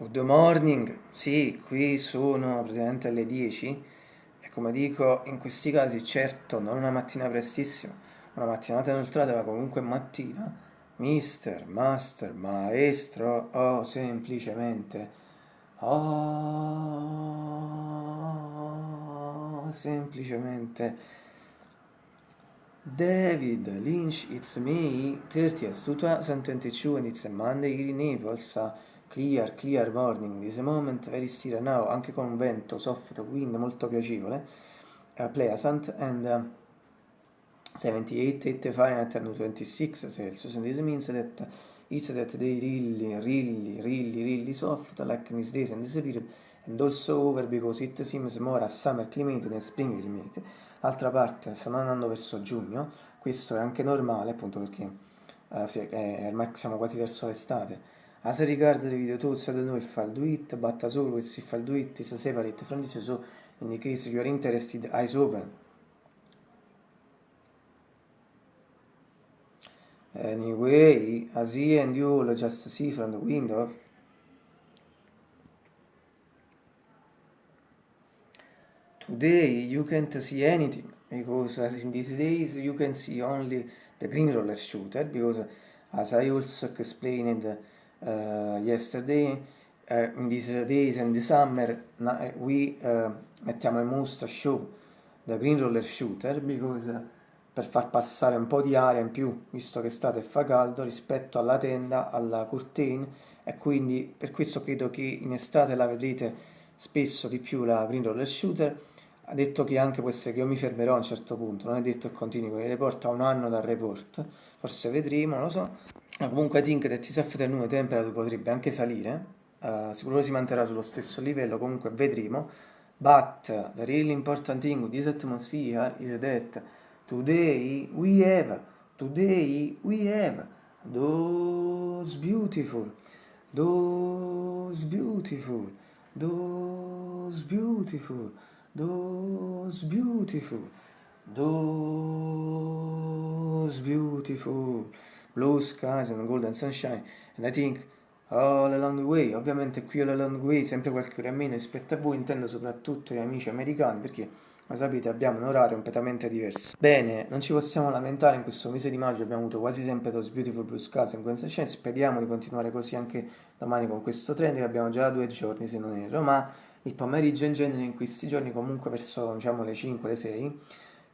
Good morning, sì, qui sono praticamente alle 10 e come dico in questi casi certo non una mattina prestissima, una mattinata inoltrata ma comunque mattina, mister, master, maestro o semplicemente oh, semplicemente. David Lynch, it's me, 30th 2022 and it's a Monday in Naples. Clear, clear morning, this moment very still now, anche con un vento soft wind molto piacevole, uh, pleasant, and uh, 78, 8 Fahrenheit and 26 Celsius, and this means that it's that they really, really, really, really soft, like these days and this period, and also over because it seems more a summer climate than spring climate. D'altra parte, stanno andando verso giugno, questo è anche normale, appunto perché uh, sì, è, ormai siamo quasi verso l'estate, As regards the video tools, I don't know if I'll do it, but as always, if I'll do it, separate from this, so in case you are interested, eyes open. Anyway, as he and you all just see from the window, today you can't see anything, because in these days you can see only the green roller shooter, because as I also explained uh, yesterday uh, in these days and the summer uh, we uh, mettiamo in mostra show the green roller shooter because per far passare un po' di aria in più visto che state e fa caldo rispetto alla tenda alla curtain e quindi per questo credo che in estate la vedrete spesso di più la green roller shooter. Ha detto che anche può essere che io mi fermerò a un certo punto non è detto che continui con il report a un anno dal report forse vedremo, non lo so comunque I think that is after nuove temperature potrebbe anche salire, uh, sicuro si manterrà sullo stesso livello, comunque vedremo, but the really important thing this atmosphere is that today we have, today we have those beautiful, those beautiful, those beautiful, those beautiful, those beautiful blue skies and golden sunshine and I think all along the way, ovviamente qui all along the way sempre qualche ora meno rispetto a voi, intendo soprattutto gli amici americani perché come sapete abbiamo un orario completamente diverso. Bene, non ci possiamo lamentare, in questo mese di maggio abbiamo avuto quasi sempre those beautiful blue skies and golden sunshine, speriamo di continuare così anche domani con questo trend che abbiamo già due giorni se non erro, ma il pomeriggio in genere in questi giorni comunque verso diciamo le 5, le 6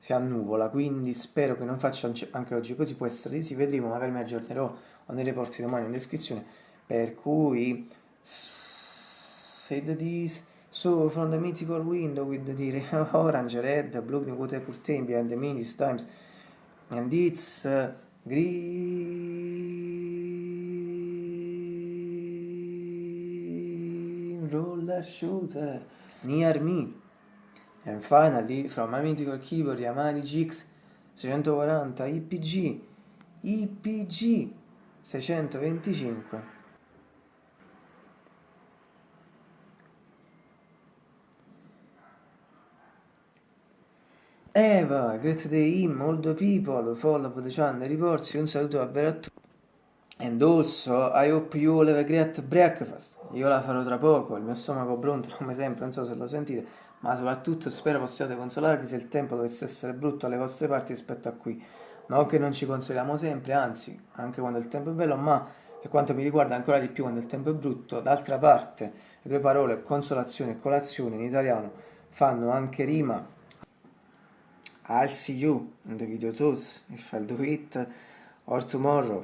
si annuvola, quindi spero che non faccia anche oggi così, può essere sì, vedremo, magari mi aggiornerò o nei reporti domani in descrizione, per cui said this, so from the mythical window with the orange, red, blue, green water curtain behind the many times, and it's uh, green roller shooter near me. And finally, from my mythical keyboard Yamaha GX 640 IPG, IPG 625. Eva, great day him, all the people, follow the channel reports, un saluto davvero a tutti. And also, I hope you all have a great breakfast. Io la farò tra poco, il mio stomaco pronto, come sempre, non so se lo sentite ma soprattutto spero possiate consolarvi se il tempo dovesse essere brutto alle vostre parti rispetto a qui. Non che non ci consoliamo sempre, anzi, anche quando il tempo è bello, ma per quanto mi riguarda ancora di più quando il tempo è brutto, d'altra parte le due parole consolazione e colazione in italiano fanno anche rima. I'll see you in the video tools if I'll do it or tomorrow.